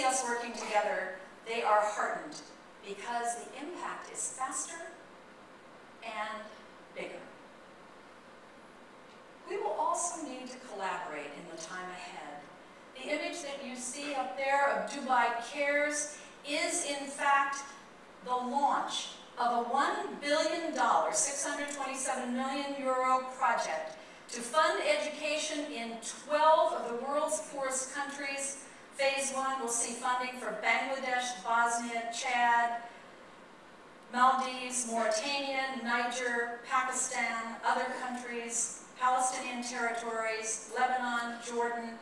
see us working together, they are heartened because the impact is faster and bigger. We will also need to collaborate in the time ahead. The image that you see up there of Dubai Cares is in fact the launch of a $1 billion, 627 million euro project to fund education in 12 of the world's poorest countries. Phase one will see funding for Bangladesh, Bosnia, Chad, Maldives, Mauritania, Niger, Pakistan, other countries, Palestinian territories, Lebanon, Jordan.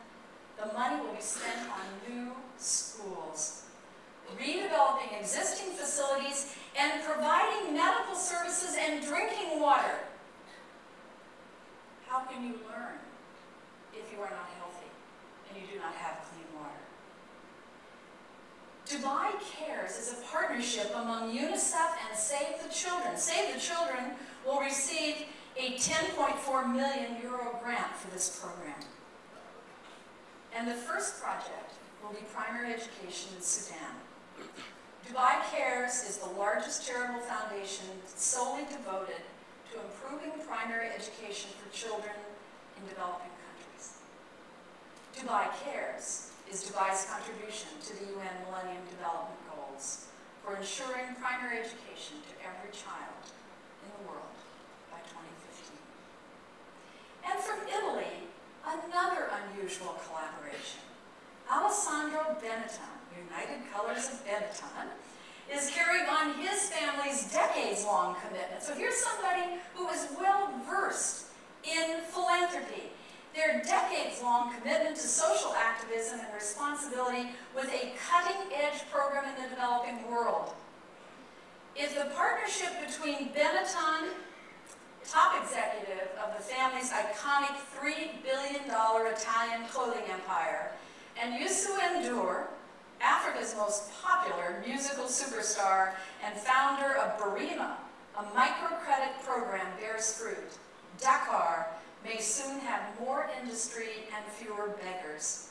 The money will be spent on new schools, redeveloping existing facilities, and providing medical services and drinking water. How can you learn if you are not healthy and you do not have clean water? Dubai Cares is a partnership among UNICEF and Save the Children. Save the Children will receive a 10.4 million euro grant for this program. And the first project will be primary education in Sudan. Dubai Cares is the largest charitable foundation solely devoted to improving primary education for children in developing countries. Dubai Cares is Dubai's contribution to the UN Millennium Development Goals for ensuring primary education to every child in the world by 2015. And from Italy, another unusual collaboration. Alessandro Benetton, United Colors of Benetton, is carrying on his family's decades-long commitment. So here's somebody who is well-versed in philanthropy, their decades-long commitment to social activism and responsibility with a cutting-edge program in the developing world. If the partnership between Benetton, top executive of the family's iconic $3 billion Italian clothing empire, and Youssou N'Dour, Africa's most popular musical superstar and founder of Birima, a microcredit program bears fruit. Dakar may soon have more industry and fewer beggars.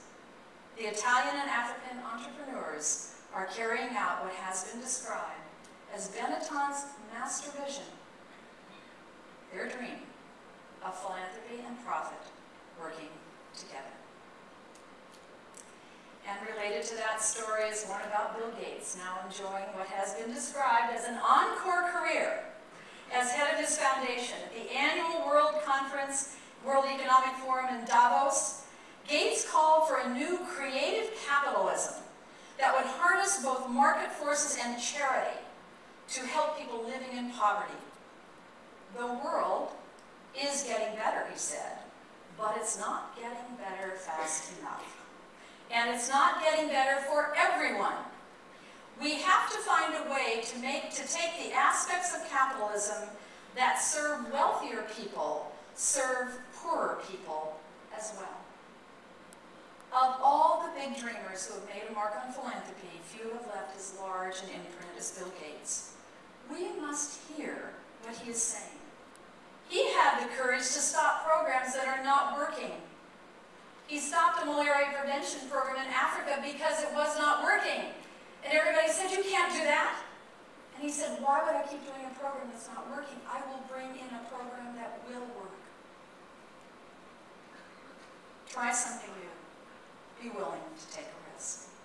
The Italian and African entrepreneurs are carrying out what has been described as Benetton's master vision, their dream of philanthropy and profit working together. And related to that story is one about Bill Gates, now enjoying what has been described as an encore career as head of his foundation at the annual World Conference, World Economic Forum in Davos. Gates called for a new creative capitalism that would harness both market forces and charity to help people living in poverty. The world is getting better, he said, but it's not getting better fast enough and it's not getting better for everyone. We have to find a way to make to take the aspects of capitalism that serve wealthier people, serve poorer people as well. Of all the big dreamers who have made a mark on philanthropy, few have left as large an imprint as Bill Gates. We must hear what he is saying. He had the courage to stop programs that are not working he stopped a malaria prevention program in Africa because it was not working. And everybody said, you can't do that. And he said, why would I keep doing a program that's not working? I will bring in a program that will work. Try something new. Be willing to take a risk.